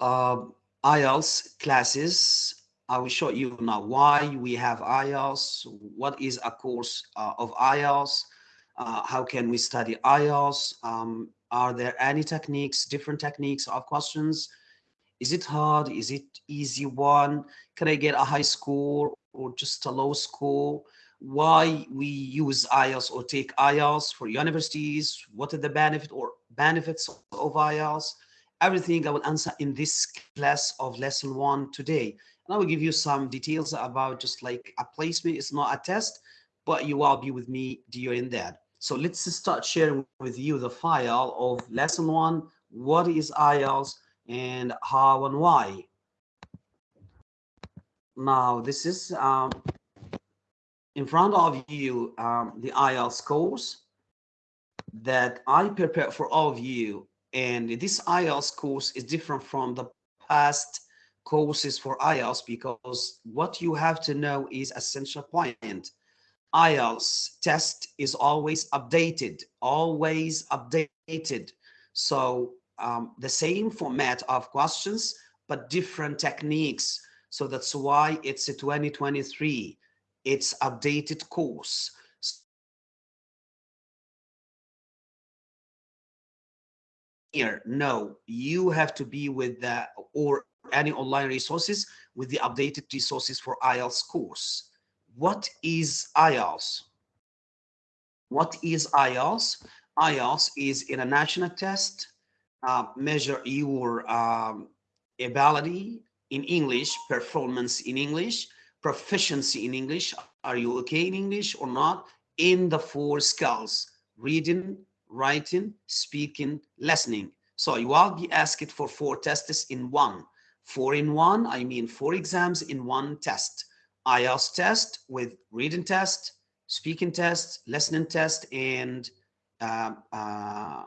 uh, IELTS classes. I will show you now why we have IELTS, what is a course uh, of IELTS, uh, how can we study IELTS, um, are there any techniques, different techniques of questions, is it hard, is it easy one, can I get a high score or just a low score, why we use IELTS or take IELTS for universities, what are the benefit or benefits of IELTS, everything I will answer in this class of lesson one today. And I will give you some details about just like a placement. It's not a test, but you will be with me during that. So let's start sharing with you the file of lesson one. What is IELTS and how and why? Now, this is um, in front of you um, the IELTS course that I prepared for all of you and this IELTS course is different from the past courses for IELTS because what you have to know is essential point. IELTS test is always updated, always updated. So um, the same format of questions, but different techniques. So that's why it's a 2023. It's updated course. Here. No you have to be with the or any online resources with the updated resources for IELTS course. What is IELTS what is IELTS IELTS is in a national test uh, measure your um, ability in English performance in English proficiency in English are you okay in English or not in the four skills reading writing, speaking, listening. So you will be asked for four tests in one. Four in one, I mean four exams in one test. IELTS test with reading test, speaking test, listening test, and uh, uh,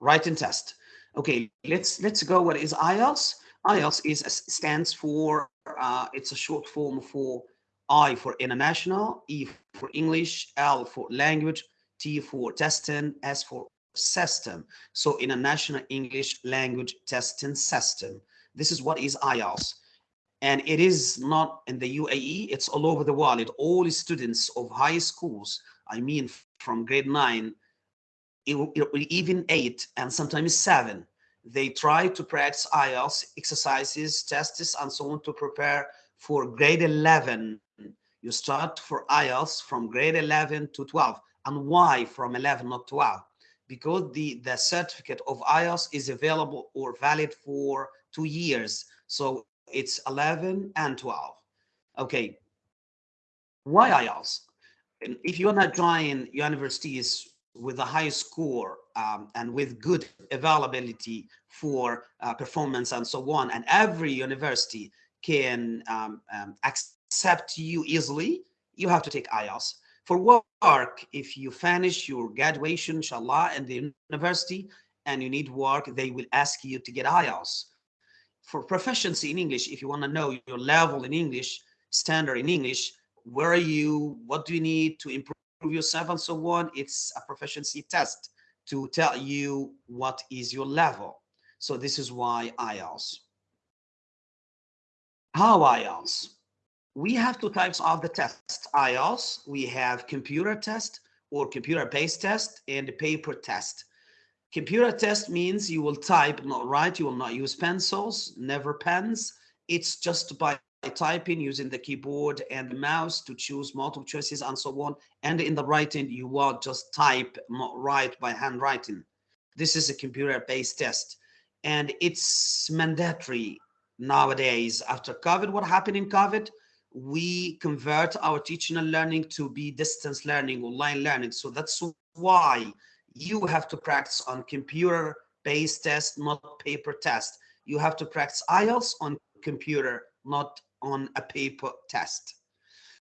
writing test. Okay, let's let's go. What is IELTS? IELTS is stands for uh, it's a short form for I for international, E for English, L for language, T for testing, S for system. So in a national English language testing system, this is what is IELTS. And it is not in the UAE, it's all over the world. It all students of high schools, I mean, from grade nine, even eight, and sometimes seven, they try to practice IELTS exercises, tests, and so on to prepare for grade 11. You start for IELTS from grade 11 to 12 and why from 11 not 12 because the the certificate of IELTS is available or valid for two years. So it's 11 and 12 okay. Why and if you're not joining universities with a high score um, and with good availability for uh, performance and so on and every university can um, um, accept you easily you have to take IELTS for work, if you finish your graduation, inshallah, in the university and you need work, they will ask you to get IELTS. For proficiency in English, if you want to know your level in English, standard in English, where are you, what do you need to improve yourself and so on, it's a proficiency test to tell you what is your level. So this is why IELTS. How IELTS? We have two types of the test IELTS. We have computer test or computer-based test and paper test. Computer test means you will type, not write, you will not use pencils, never pens. It's just by typing using the keyboard and the mouse to choose multiple choices and so on. And in the writing, you will just type, not write by handwriting. This is a computer-based test. And it's mandatory nowadays. After COVID, what happened in COVID? We convert our teaching and learning to be distance learning, online learning. So that's why you have to practice on computer-based test, not paper test. You have to practice IELTS on computer, not on a paper test.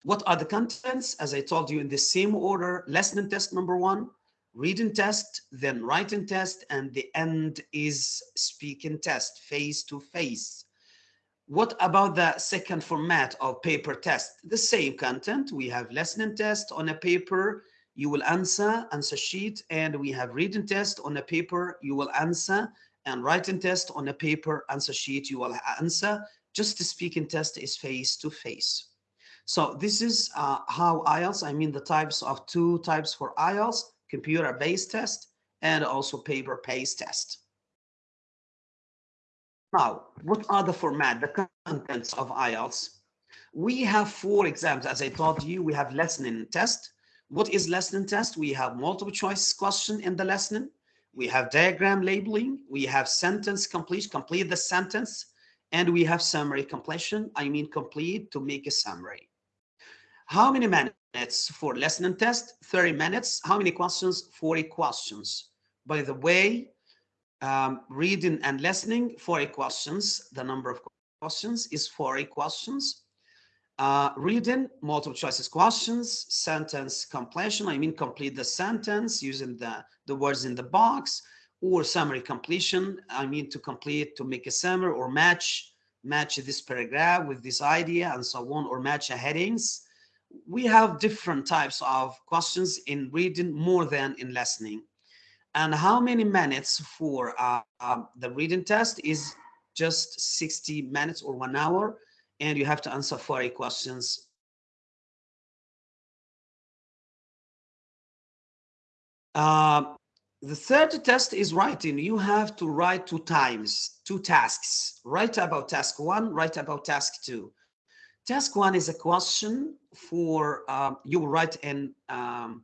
What are the contents? As I told you in the same order, listening test number one, reading test, then writing test, and the end is speaking test, face to face. What about the second format of paper test? The same content. We have listening test on a paper. You will answer, answer sheet, and we have reading test on a paper. You will answer, and writing test on a paper answer sheet you will answer. Just the speaking test is face to face. So this is uh, how IELTS, I mean the types of two types for IELTS, computer-based test and also paper-based test. Now, what are the format, the contents of IELTS? We have four exams. As I told you, we have listening test. What is listening test? We have multiple choice question in the listening. We have diagram labeling. We have sentence complete, complete the sentence. And we have summary completion. I mean complete to make a summary. How many minutes for listening test? 30 minutes. How many questions? 40 questions. By the way, um, reading and listening, 40 questions. The number of questions is 40 questions. Uh, reading, multiple choices questions, sentence completion, I mean complete the sentence using the, the words in the box, or summary completion, I mean to complete, to make a summary or match, match this paragraph with this idea and so on, or match headings. We have different types of questions in reading more than in listening. And how many minutes for uh, uh, the reading test is just 60 minutes or one hour and you have to answer 40 questions. Uh, the third test is writing. You have to write two times, two tasks. Write about task one, write about task two. Task one is a question for, um, you write in um,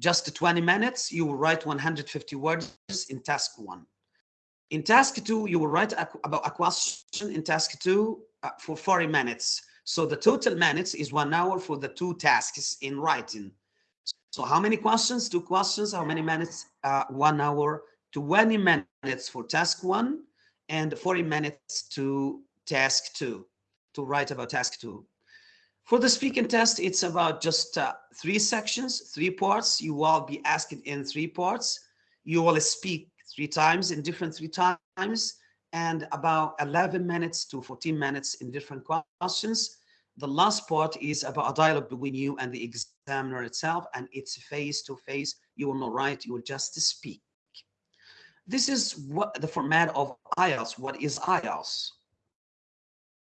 just 20 minutes, you will write 150 words in task one. In task two, you will write a, about a question in task two uh, for 40 minutes. So the total minutes is one hour for the two tasks in writing. So how many questions? Two questions. How many minutes? Uh, one hour. 20 minutes for task one and 40 minutes to task two, to write about task two. For the speaking test, it's about just uh, three sections, three parts. You will be asked in three parts. You will speak three times in different three times and about 11 minutes to 14 minutes in different questions. The last part is about a dialogue between you and the examiner itself, and it's face to face. You will not write, you will just speak. This is what the format of IELTS. What is IELTS?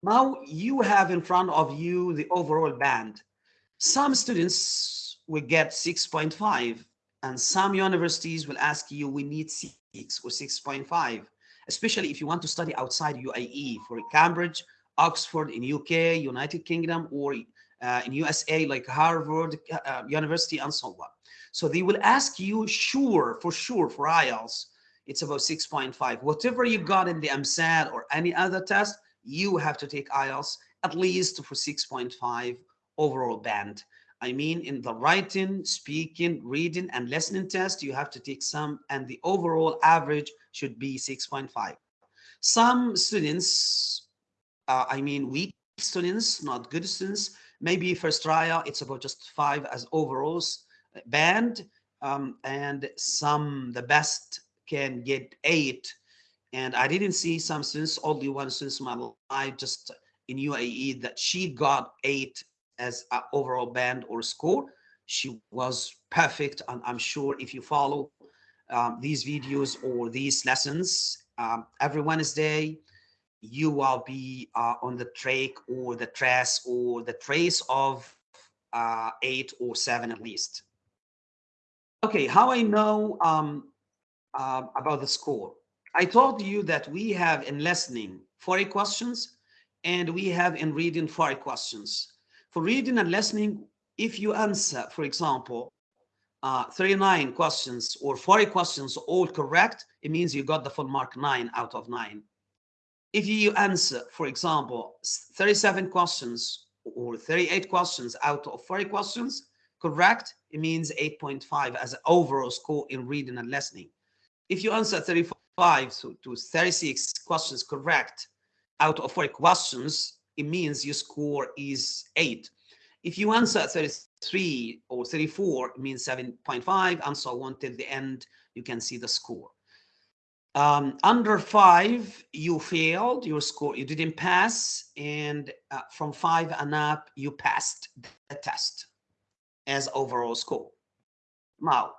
Now you have in front of you the overall band. Some students will get 6.5 and some universities will ask you, we need 6 or 6.5 especially if you want to study outside UAE for Cambridge, Oxford in UK, United Kingdom, or uh, in USA like Harvard uh, University and so on. So they will ask you, sure, for sure, for IELTS, it's about 6.5. Whatever you got in the EmSAT or any other test, you have to take IELTS at least for 6.5 overall band. I mean, in the writing, speaking, reading, and listening test, you have to take some, and the overall average should be 6.5. Some students, uh, I mean, weak students, not good students, maybe first trial, it's about just five as overalls band, um, and some, the best can get eight. And I didn't see some students, only one student in my life, just in UAE, that she got eight as an overall band or score. She was perfect. And I'm sure if you follow um, these videos or these lessons um, every Wednesday, you will be uh, on the track or the trace or the trace of uh, eight or seven at least. Okay, how I know um, uh, about the score. I told you that we have in listening 40 questions and we have in reading 40 questions. For reading and listening, if you answer, for example, uh, 39 questions or 40 questions all correct, it means you got the full mark 9 out of 9. If you answer, for example, 37 questions or 38 questions out of 40 questions correct, it means 8.5 as an overall score in reading and listening. If you answer 35 to, to 36 questions correct out of 40 questions, it means your score is 8. If you answer 33 or 34, it means 7.5 and so on till the end, you can see the score. Um, under five, you failed your score, you didn't pass, and uh, from five and up, you passed the test as overall score. Now,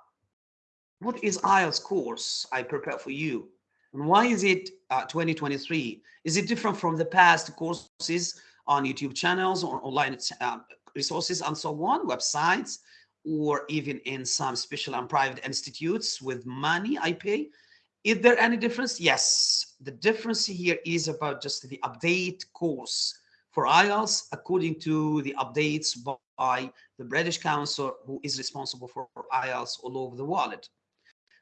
what is IELTS course I prepare for you? And why is it uh, 2023? Is it different from the past courses on YouTube channels or online uh, resources and so on, websites, or even in some special and private institutes with money I pay? Is there any difference? Yes. The difference here is about just the update course for IELTS according to the updates by the British Council who is responsible for IELTS all over the world.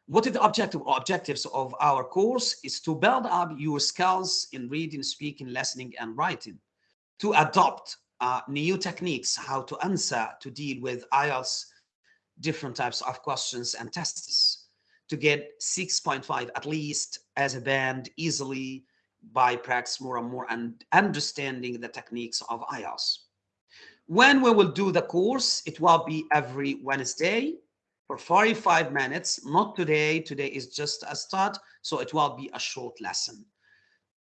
What is the objective objectives of our course? Is to build up your skills in reading, speaking, listening, and writing, to adopt uh, new techniques, how to answer, to deal with IELTS, different types of questions and tests, to get 6.5 at least as a band easily by practice more and more and understanding the techniques of IELTS. When we will do the course, it will be every Wednesday for 45 minutes, not today. Today is just a start, so it will be a short lesson.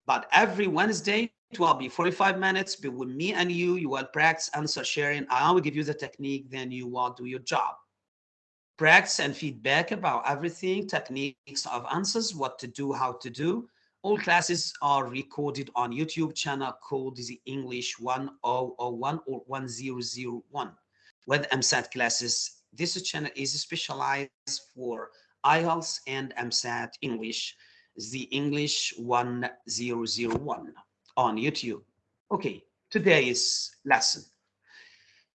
But every Wednesday, it will be 45 minutes between me and you. You will practice answer sharing. I will give you the technique, then you will do your job. Practice and feedback about everything, techniques of answers, what to do, how to do. All classes are recorded on YouTube channel called the English 1001 or 1001 with EmSAT classes this channel is specialized for IELTS and EmSAT English, the English 1001 on YouTube. Okay, today's lesson.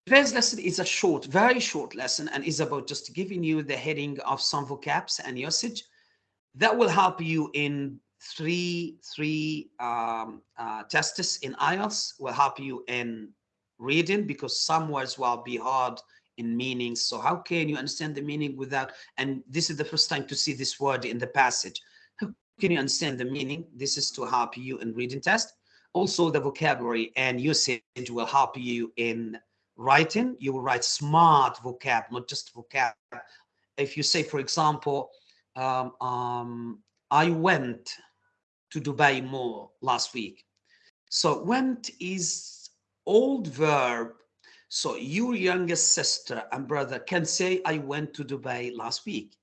Today's lesson is a short, very short lesson and is about just giving you the heading of some vocabs and usage that will help you in three three um, uh, tests in IELTS will help you in reading because some words will be hard in meanings. So how can you understand the meaning without, and this is the first time to see this word in the passage. How can you understand the meaning? This is to help you in reading test. Also the vocabulary and usage will help you in writing. You will write smart vocab, not just vocab. If you say, for example, um, um, I went to Dubai Mall last week. So went is old verb so your youngest sister and brother can say, I went to Dubai last week.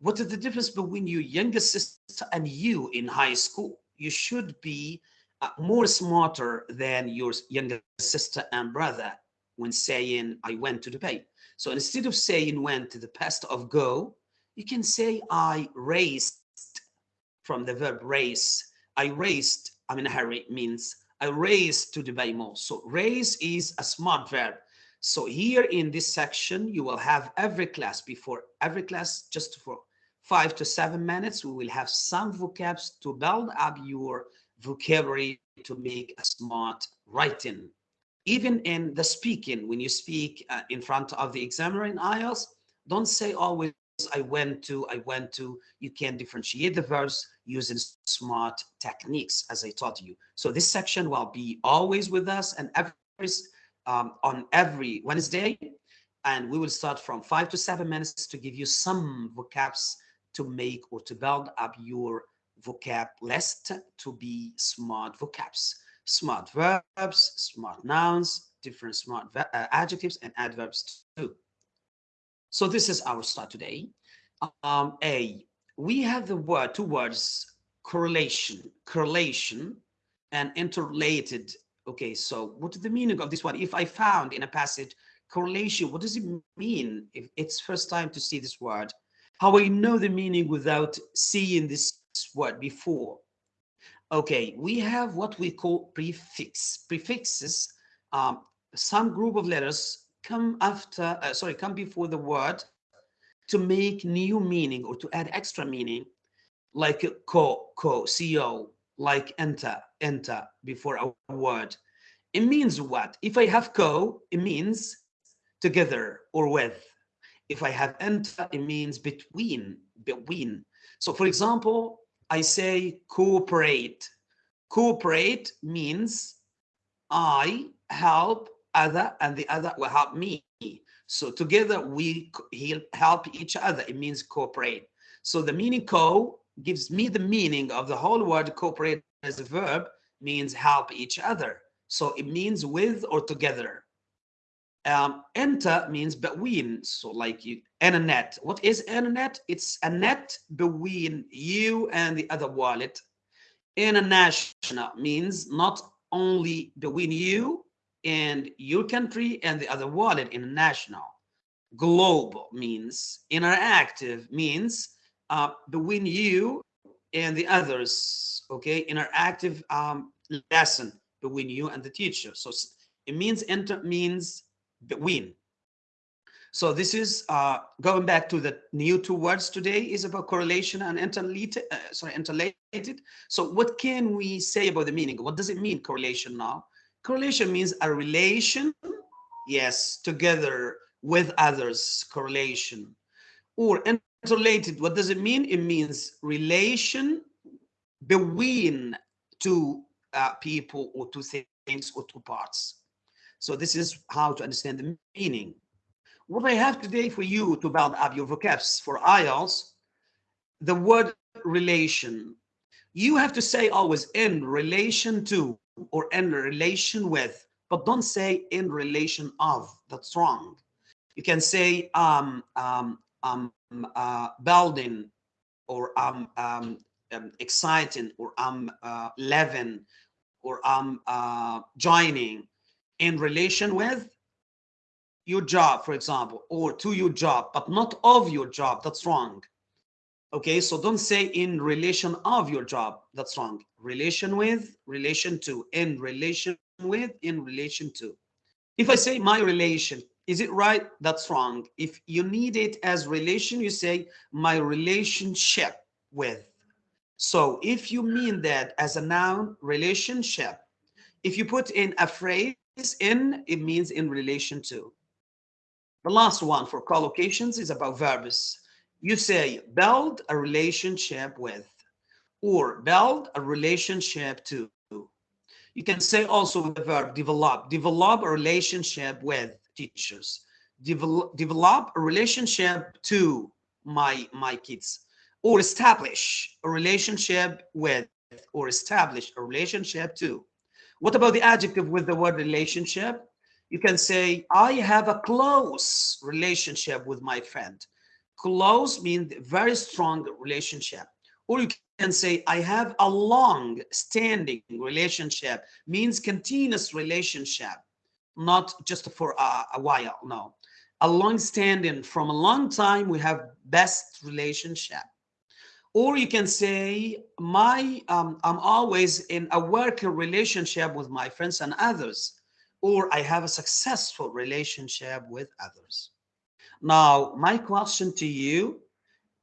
What is the difference between your youngest sister and you in high school? You should be uh, more smarter than your younger sister and brother when saying, I went to Dubai. So instead of saying went to the past of go, you can say, I raced from the verb race. I raced, I'm in a hurry, means I race to Dubai Mall. So race is a smart verb. So here in this section, you will have every class before every class, just for five to seven minutes, we will have some vocabs to build up your vocabulary to make a smart writing. Even in the speaking, when you speak uh, in front of the examiner in IELTS, don't say always I went to, I went to. You can differentiate the verbs using smart techniques, as I taught you. So this section will be always with us and every um, on every Wednesday. And we will start from five to seven minutes to give you some vocabs to make or to build up your vocab list to be smart vocabs, smart verbs, smart nouns, different smart uh, adjectives and adverbs too. So this is our start today. Um, A, we have the word, two words, correlation, correlation and interrelated. Okay, so what is the meaning of this one? If I found in a passage correlation, what does it mean if it's first time to see this word? How I know the meaning without seeing this word before? Okay, we have what we call prefix. Prefixes, um, some group of letters come after, uh, sorry, come before the word to make new meaning or to add extra meaning, like co, co, co, like enter, enter before a word. It means what? If I have co, it means together or with. If I have enter, it means between, between. So for example, I say cooperate. Cooperate means I help other and the other will help me. So together we he help each other. It means cooperate. So the meaning co gives me the meaning of the whole word cooperate as a verb means help each other. So it means with or together. Um, enter means between. So like you, and a net. What is a net? It's a net between you and the other wallet. International means not only between you and your country and the other wallet international. Global means interactive means uh, between you and the others. Okay, interactive um, lesson between you and the teacher. So it means enter means between. So this is uh, going back to the new two words today is about correlation and interrelated. Uh, sorry, interrelated. So what can we say about the meaning? What does it mean correlation now? Correlation means a relation, yes, together with others, correlation. Or interrelated, what does it mean? It means relation between two uh, people or two things or two parts. So this is how to understand the meaning. What I have today for you to build up your vocabs for IELTS, the word relation. You have to say always in relation to or in relation with, but don't say in relation of. That's wrong. You can say um, um, um, uh, building or um, um, um, exciting or I'm uh, living or I'm uh, joining in relation with your job, for example, or to your job, but not of your job. That's wrong. Okay, so don't say in relation of your job. That's wrong. Relation with, relation to, in relation with, in relation to. If I say my relation, is it right? That's wrong. If you need it as relation, you say my relationship with. So if you mean that as a noun, relationship, if you put in a phrase in, it means in relation to. The last one for collocations is about verbs. You say build a relationship with or build a relationship to. You can say also the verb develop, develop a relationship with teachers, develop, develop a relationship to my, my kids or establish a relationship with or establish a relationship to. What about the adjective with the word relationship? You can say, I have a close relationship with my friend. Close means very strong relationship. Or you can say, I have a long standing relationship, means continuous relationship, not just for a, a while, no. A long standing from a long time, we have best relationship or you can say my um, i'm always in a working relationship with my friends and others or i have a successful relationship with others now my question to you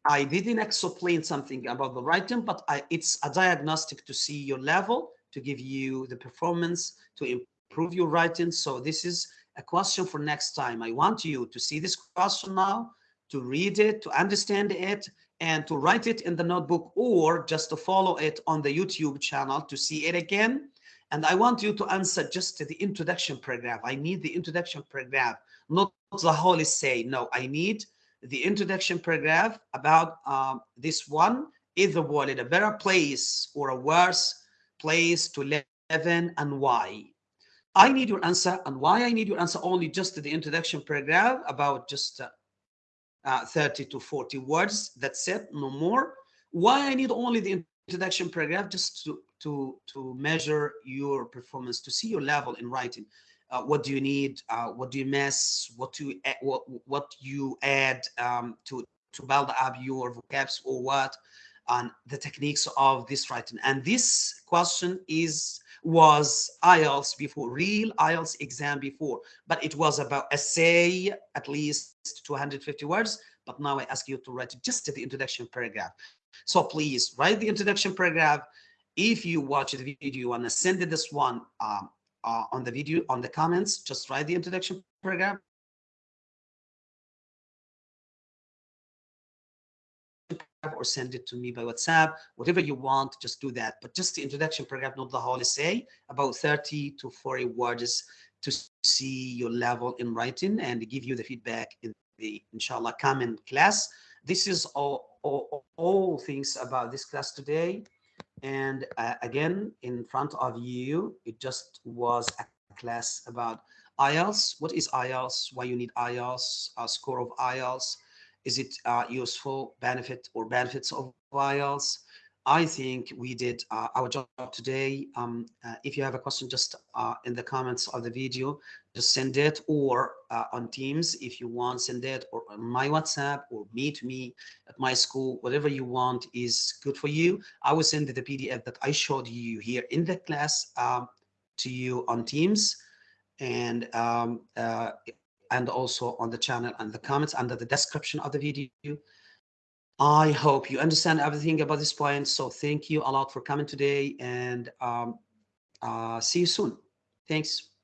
i didn't explain something about the writing but I, it's a diagnostic to see your level to give you the performance to improve your writing so this is a question for next time i want you to see this question now to read it to understand it and to write it in the notebook or just to follow it on the YouTube channel to see it again. And I want you to answer just the introduction paragraph. I need the introduction paragraph, not the whole essay. No, I need the introduction paragraph about um, this one. Is the wallet a better place or a worse place to live in and why? I need your answer and why I need your answer only just to the introduction paragraph about just uh, uh, 30 to 40 words. That's it, no more. Why I need only the introduction paragraph just to, to, to measure your performance, to see your level in writing. Uh, what do you need? Uh, what do you miss? What do you, what, what you add um, to, to build up your vocabs or what? And the techniques of this writing. And this question is was IELTS before, real IELTS exam before, but it was about essay, at least 250 words. But now I ask you to write just the introduction paragraph. So please write the introduction paragraph. If you watch the video and send this one um, uh, on the video, on the comments, just write the introduction paragraph or send it to me by WhatsApp, whatever you want, just do that. But just the introduction paragraph, not the whole essay, about 30 to 40 words to see your level in writing and give you the feedback in the, inshallah, coming class. This is all, all, all things about this class today. And uh, again, in front of you, it just was a class about IELTS, what is IELTS? Why you need IELTS? A score of IELTS? Is it uh, useful benefit or benefits of IELTS? I think we did uh, our job today. Um, uh, if you have a question, just uh, in the comments of the video, just send it or uh, on Teams if you want, send it or on my WhatsApp or meet me at my school, whatever you want is good for you. I will send the PDF that I showed you here in the class um, to you on Teams and um, uh, and also on the channel and the comments under the description of the video. I hope you understand everything about this point. So thank you a lot for coming today and um, uh, see you soon. Thanks.